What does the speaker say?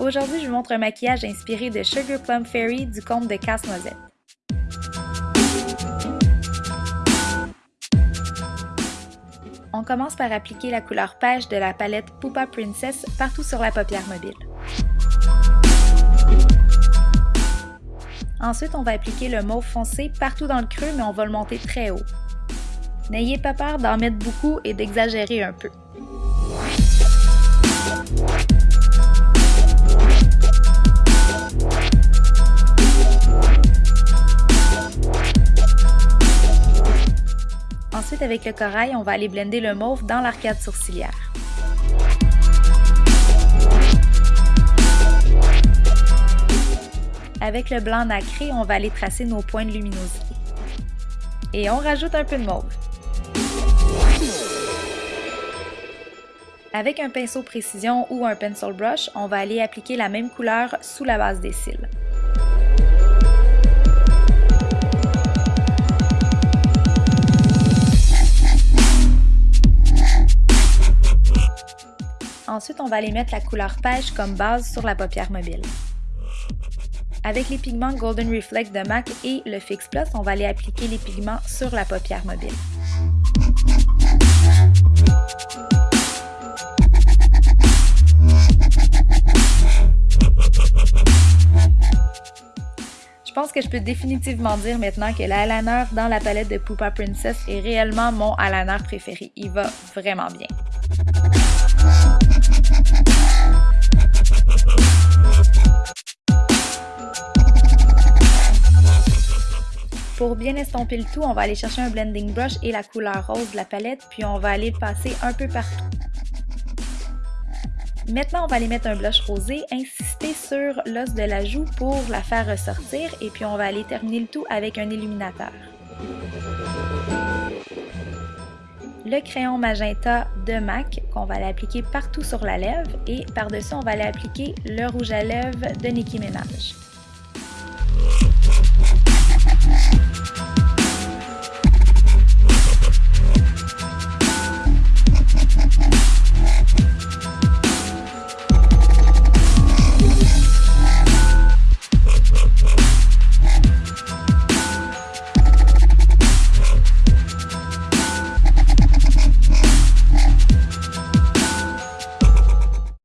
Aujourd'hui, je vous montre un maquillage inspiré de Sugar Plum Fairy du conte de Casse-Noisette. On commence par appliquer la couleur pêche de la palette Pupa Princess partout sur la paupière mobile. Ensuite, on va appliquer le mauve foncé partout dans le creux, mais on va le monter très haut. N'ayez pas peur d'en mettre beaucoup et d'exagérer un peu. Ensuite, avec le corail, on va aller blender le mauve dans l'arcade sourcilière. Avec le blanc nacré, on va aller tracer nos points de luminosité. Et on rajoute un peu de mauve. Avec un pinceau précision ou un pencil brush, on va aller appliquer la même couleur sous la base des cils. Ensuite, on va aller mettre la couleur pêche comme base sur la paupière mobile. Avec les pigments Golden Reflect de MAC et le Fix Plus, on va aller appliquer les pigments sur la paupière mobile. Je pense que je peux définitivement dire maintenant que l'eyeliner dans la palette de Pupa Princess est réellement mon eyeliner préféré. Il va vraiment bien. Pour bien estomper le tout, on va aller chercher un blending brush et la couleur rose de la palette, puis on va aller le passer un peu partout. Maintenant, on va aller mettre un blush rosé, insister sur l'os de la joue pour la faire ressortir, et puis on va aller terminer le tout avec un illuminateur. le crayon magenta de MAC qu'on va aller appliquer partout sur la lèvre et par-dessus on va aller appliquer le rouge à lèvres de Nicki Minaj.